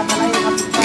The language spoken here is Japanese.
าทำอะไรครับ